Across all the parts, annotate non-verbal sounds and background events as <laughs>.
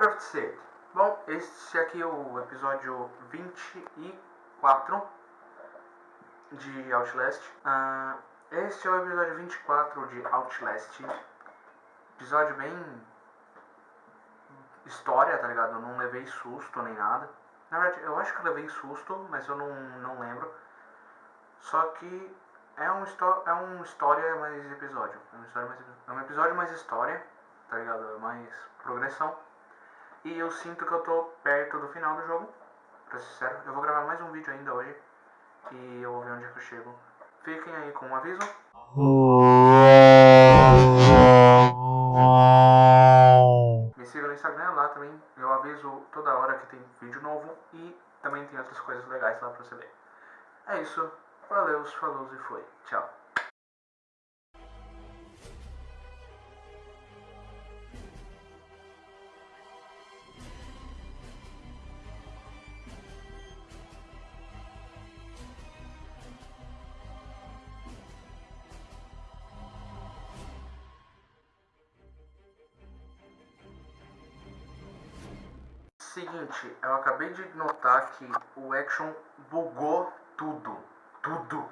Minecraft C. Bom, este aqui é o episódio 24 de Outlast. Uh, este é o episódio 24 de Outlast. Episódio bem... História, tá ligado? Eu não levei susto nem nada. Na verdade, eu acho que levei susto, mas eu não, não lembro. Só que é um, é um história mais episódio. É um, história mais, é um episódio mais história, tá ligado? É mais progressão. E eu sinto que eu tô perto do final do jogo, pra ser sincero. Eu vou gravar mais um vídeo ainda hoje. E eu vou ver onde é que eu chego. Fiquem aí com um aviso. Me sigam no Instagram, lá também eu aviso toda hora que tem vídeo novo. E também tem outras coisas legais lá pra você ver. É isso. Valeu, falou e foi. Tchau. Seguinte, eu acabei de notar que o Action bugou tudo. Tudo.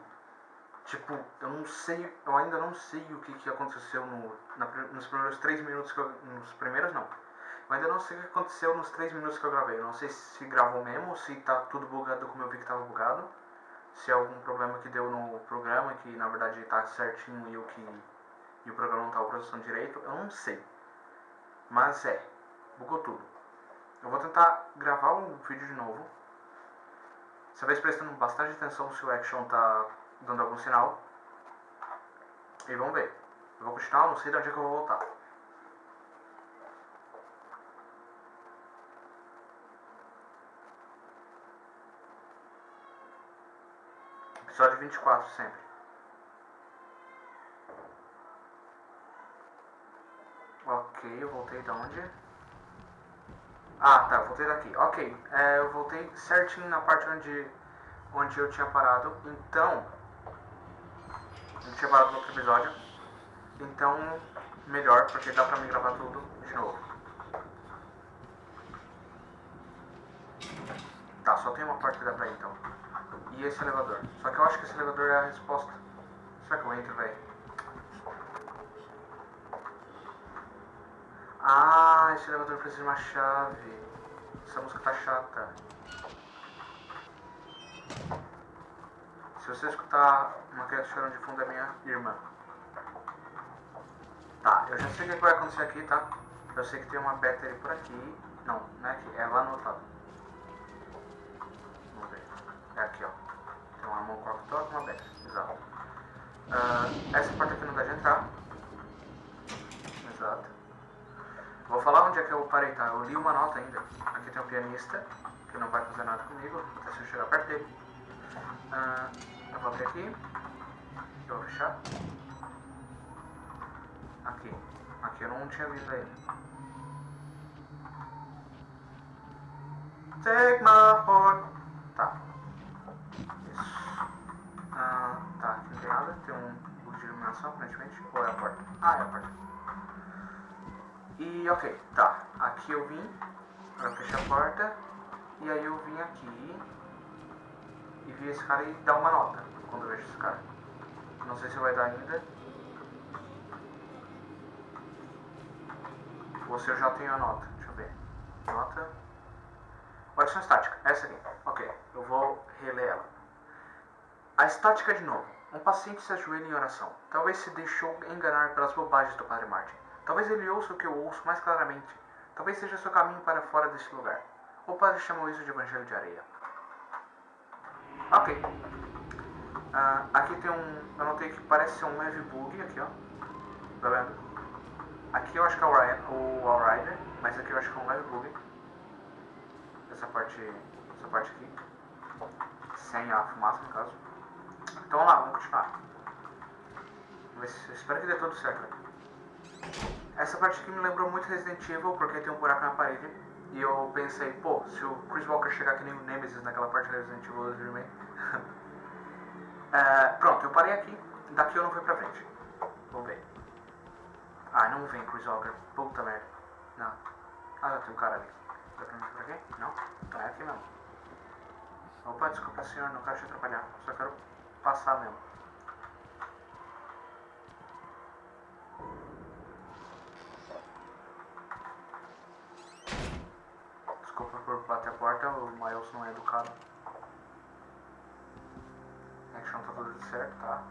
Tipo, eu não sei, eu ainda não sei o que, que aconteceu no, na, nos primeiros três minutos que eu, Nos primeiros não. Eu ainda não sei o que aconteceu nos três minutos que eu gravei. Eu não sei se gravou mesmo, se tá tudo bugado como eu vi que tava bugado. Se é algum problema que deu no programa, que na verdade tá certinho e o que. E o programa não tá processando direito, eu não sei. Mas é, bugou tudo. Eu vou tentar gravar um vídeo de novo. Dessa vez prestando bastante atenção se o action tá dando algum sinal. E vamos ver. Eu vou continuar, não sei de onde é que eu vou voltar. Episódio 24 sempre. Ok, eu voltei de onde? Ah, tá, voltei daqui. Ok, é, eu voltei certinho na parte onde, onde eu tinha parado. Então, eu tinha parado no outro episódio. Então, melhor, porque dá pra me gravar tudo de novo. Tá, só tem uma parte que dá pra ir, então. E esse elevador. Só que eu acho que esse elevador é a resposta. Será que eu entro, velho? Ah, esse elevador precisa de uma chave. Essa música tá chata. Se você escutar uma criança chorando de fundo é minha irmã. Tá, eu já sei o que vai acontecer aqui, tá? Eu sei que tem uma battery por aqui. Não, não é aqui, é lá no outro lado. Vamos ver. É aqui, ó. Tem uma mão com a uma battery. Exato. Uh, essa porta aqui não dá de entrar. Exato. Vou falar onde é que eu parei, tá? Eu li uma nota ainda. Aqui tem um pianista, que não vai fazer nada comigo, até se eu chegar perto dele. Uh, eu vou abrir aqui. Eu vou fechar. Aqui. Aqui eu não tinha visto ele. Take my heart. Tá. Isso. Uh, tá, aqui não tem nada. Tem um bug de iluminação, aparentemente. Ou é a porta? Ah, é a porta. E ok, tá. Aqui eu vim pra fechar a porta. E aí eu vim aqui e vi esse cara e dar uma nota quando eu vejo esse cara. Não sei se vai dar ainda. Ou se eu já tenho a nota. Deixa eu ver. Nota. Variação estática. Essa aqui. Ok. Eu vou reler ela. A estática de novo. Um paciente se ajoelha em oração. Talvez se deixou enganar pelas bobagens do Padre Martin. Talvez ele ouça o que eu ouço mais claramente. Talvez seja seu caminho para fora deste lugar. O padre chamou isso de evangelho de areia. Ok. Uh, aqui tem um. Eu notei que parece ser um leve bug aqui, ó. Tá vendo? Aqui eu acho que é o, Ryan, o Allrider, mas aqui eu acho que é um leve bug. Essa parte. Essa parte aqui. Sem a fumaça, no caso. Então vamos lá, vamos continuar. Espero que dê tudo certo. Essa parte aqui me lembrou muito Resident Evil, porque tem um buraco na parede. E eu pensei, pô, se o Chris Walker chegar que nem o Nemesis naquela parte do Resident Evil 2 Remake. <laughs> é, pronto, eu parei aqui. Daqui eu não fui pra frente. Vamos ver. Ah, não vem Chris Walker. Puta merda. Não. Ah, já tem um cara ali. Dá pra mim por aqui? Não? Então é aqui mesmo. Opa, desculpa senhor, não quero te atrapalhar. Só quero passar mesmo. Desculpa por bater a porta, o Miles não é educado. Action tá tudo certo, tá?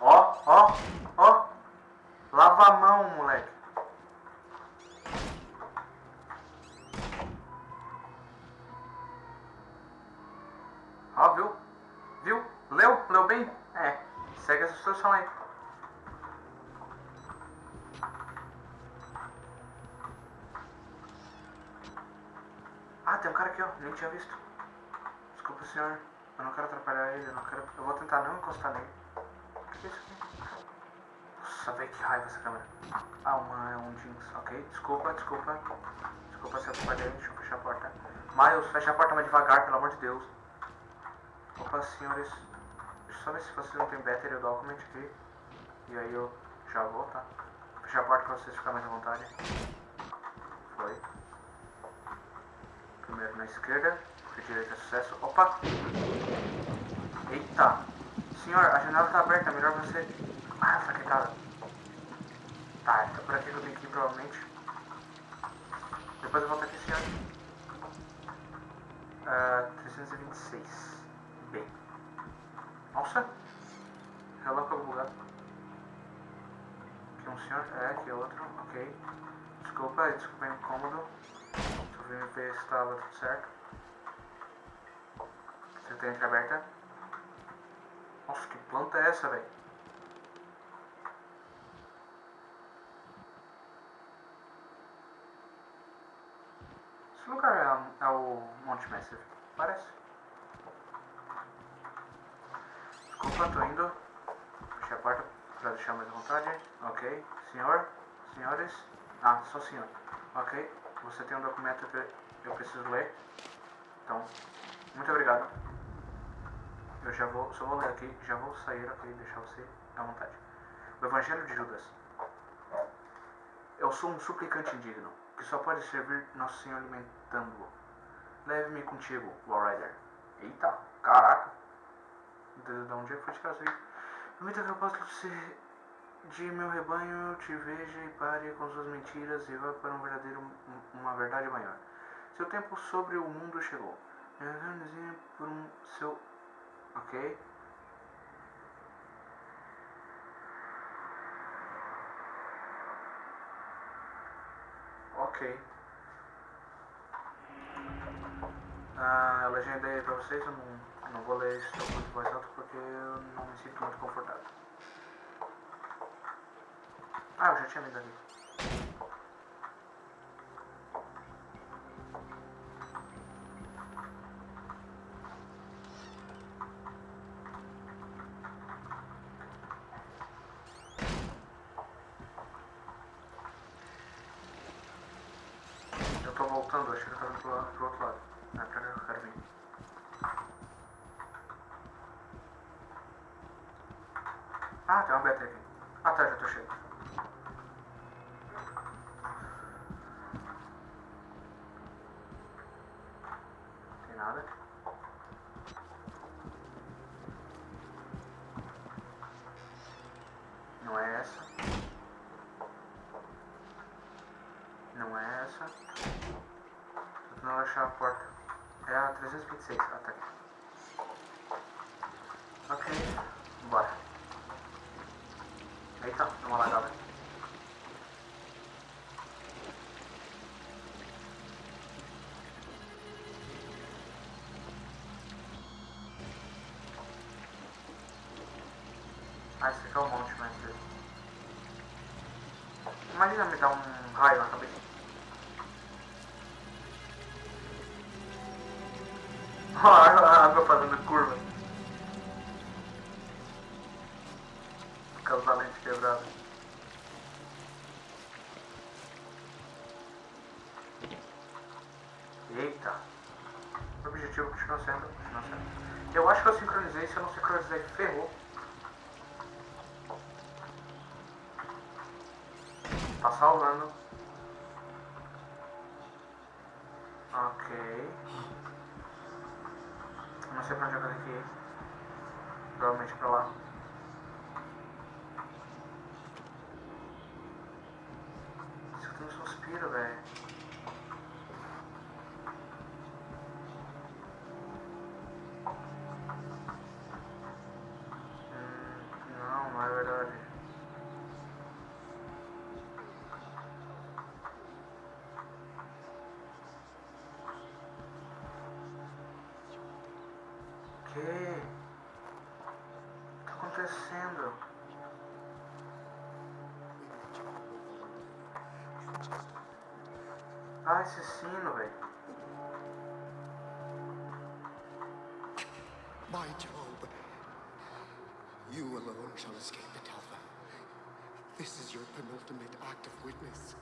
Ó, ó, ó. Lava a mão, moleque. Ó, viu? Viu? Leu? Leu bem? É. Essa instrução aí. Ah, tem um cara aqui, ó. Nem tinha visto. Desculpa, senhor. Eu não quero atrapalhar ele. Eu, não quero... eu vou tentar não encostar nele. O que é isso aqui? Nossa, velho, que raiva essa câmera. Ah, uma é um jeans. Ok, desculpa, desculpa. Desculpa se eu atrapalhei. Deixa eu fechar a porta. Miles, fecha a porta mais devagar, pelo amor de Deus. Opa, senhores. Só ver se vocês não tem battery document aqui. E aí eu já vou, tá? Fechar a porta pra vocês ficarem mais à vontade. Foi. Primeiro na esquerda. Por direita é sucesso. Opa! Eita! Senhor, a janela tá aberta, é melhor você. Ah, fraquetada. Tá, tá por aqui que eu tenho que ir provavelmente. Depois eu volto aqui, senhor. Ah, 326. B. Nossa! Relâmpago bugado. Aqui um senhor, é, aqui é outro, ok. Desculpa, desculpa o incômodo. Só vim ver se estava tudo certo. Você tem entreaberta. Nossa, que planta é essa, velho? Esse lugar é, é o Monte Massive, parece. Desculpa, tô indo. Fechei a porta pra deixar mais à vontade. Ok. Senhor? Senhores? Ah, só senhor. Ok. Você tem um documento que eu preciso ler. Então, muito obrigado. Eu já vou, só vou ler aqui, já vou sair aqui e deixar você à vontade. O Evangelho de Judas. Eu sou um suplicante indigno, que só pode servir Nosso Senhor alimentando-o. Leve-me contigo, Warrider. Eita, caraca. De, de onde é que foi tirar isso aí? Permita que eu possa ser de meu rebanho, te veja e pare com suas mentiras e vá para um verdadeiro, uma verdade maior. Seu tempo sobre o mundo chegou. Por um seu Ok? Ok. Ah, eu legendei pra vocês, eu não, não vou ler isso muito mais alto porque eu não me sinto muito confortável. Ah, eu já tinha lido ali. Eu tô voltando, acho que eu tô indo pro, pro outro lado. Não é pra cá que eu quero vir. Ah, tem uma beta aqui. Ah tá, já tô cheio. Tem nada. Não é essa. Não é essa. Tô tentando achar a porta. É a 326. Ah, tá aqui. Ok. Bora. Eita, deu uma lagada. Aqui é o monte, mas... Imagina me dar um raio na cabeça. <laughs> Olha a água fazendo curva. Por causa da lente quebrada. Eita. O objetivo continua sendo, continua sendo. Eu acho que eu sincronizei, se eu não sincronizei, ferrou. Ok. Não sei pra onde eu que. Provavelmente pra lá. Escutei um suspiro, velho. O que? O que tá acontecendo? Ah, esse sino, velho. My Job, you alone shall escape the Talva. This is your penultimate act of witness.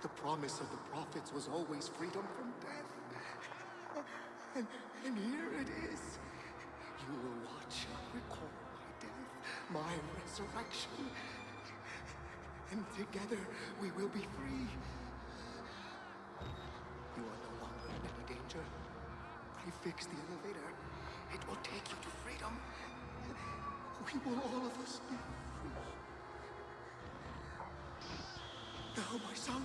The promise of the prophets was always freedom from death. And, and here it is. You will watch and record my death, my resurrection. And together we will be free. You are no longer in any danger. I fixed the elevator. It will take you to freedom. We will all of us be free. Now, my son,